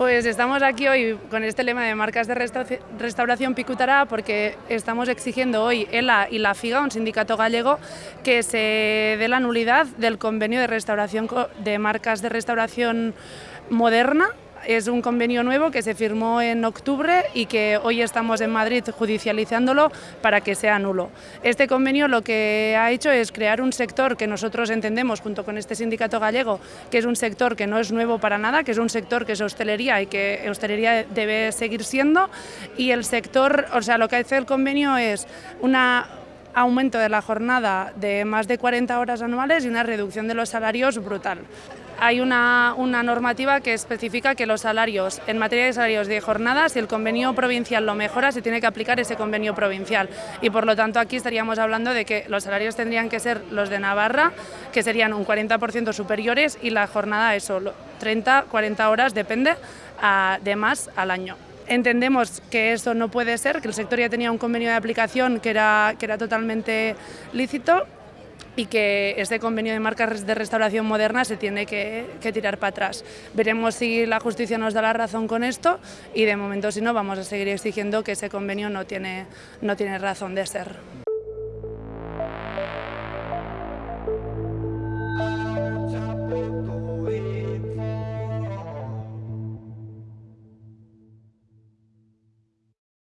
Pues estamos aquí hoy con este lema de marcas de restauración Picutará porque estamos exigiendo hoy ELA y la FIGA, un sindicato gallego, que se dé la nulidad del convenio de restauración de marcas de restauración moderna es un convenio nuevo que se firmó en octubre y que hoy estamos en Madrid judicializándolo para que sea nulo. Este convenio lo que ha hecho es crear un sector que nosotros entendemos, junto con este sindicato gallego, que es un sector que no es nuevo para nada, que es un sector que es hostelería y que hostelería debe seguir siendo, y el sector, o sea, lo que hace el convenio es una aumento de la jornada de más de 40 horas anuales y una reducción de los salarios brutal. Hay una, una, normativa que especifica que los salarios, en materia de salarios de jornada, si el convenio provincial lo mejora, se tiene que aplicar ese convenio provincial. Y por lo tanto aquí estaríamos hablando de que los salarios tendrían que ser los de Navarra, que serían un 40% superiores y la jornada eso, 30, 40 horas, depende, de más al año. Entendemos que eso no puede ser, que el sector ya tenía un convenio de aplicación que era, que era totalmente lícito y que este convenio de marcas de restauración moderna se tiene que, tirar para atrás. Veremos si la justicia nos da la razón con esto y de momento si no vamos a seguir exigiendo que ese convenio no tiene, no tiene razón de ser.